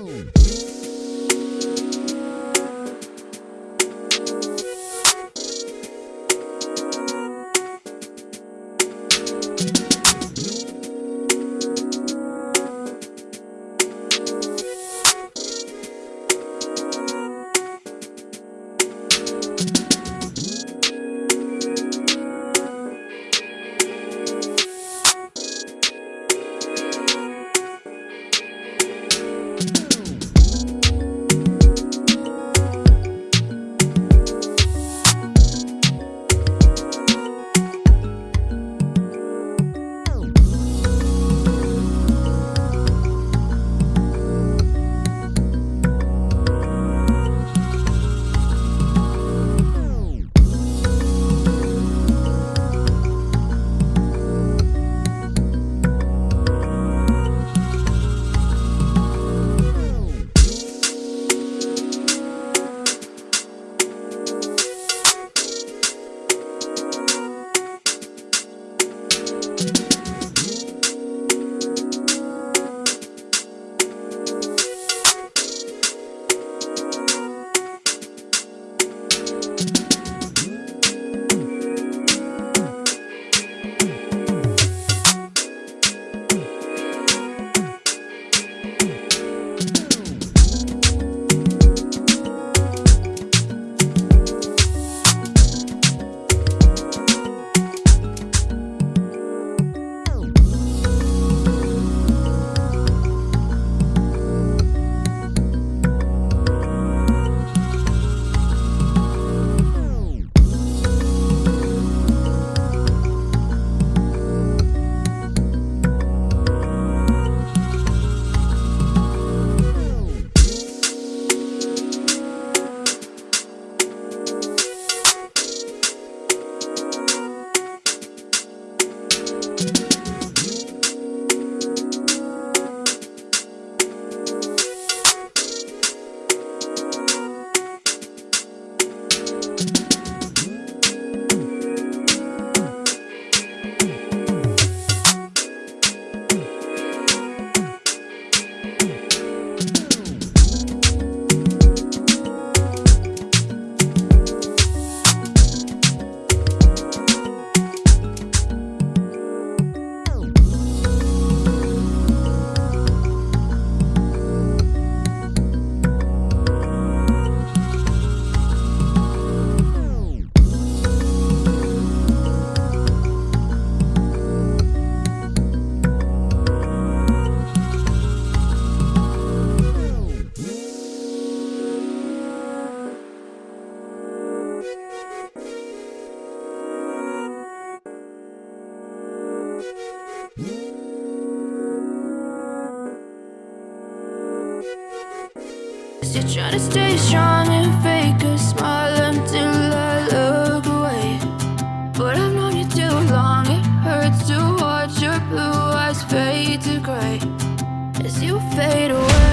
Boom. You're trying to stay strong and fake a smile until I look away. But I've known you too long, it hurts to watch your blue eyes fade to gray. As you fade away.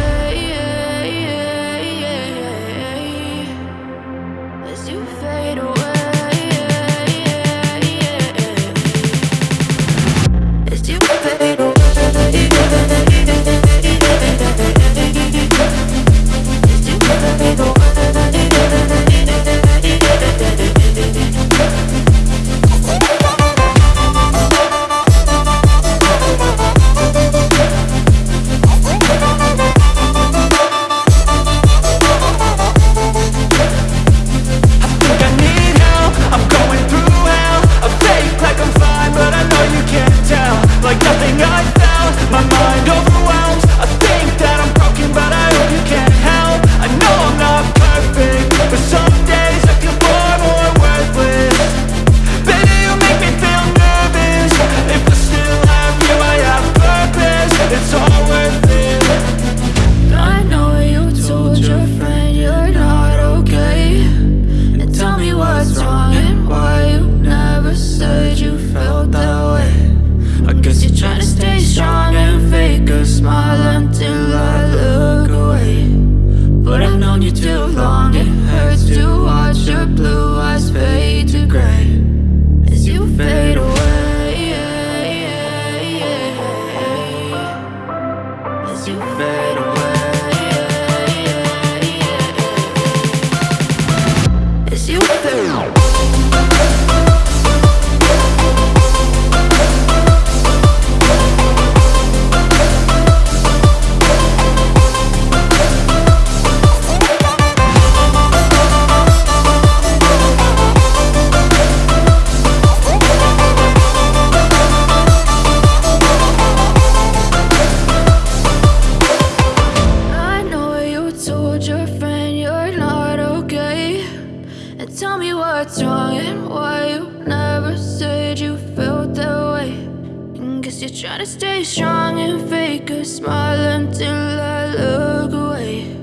You're trying to stay strong and fake a smile until I look away.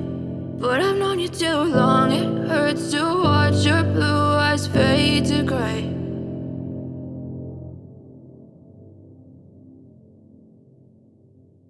But I've known you too long, it hurts to watch your blue eyes fade to gray.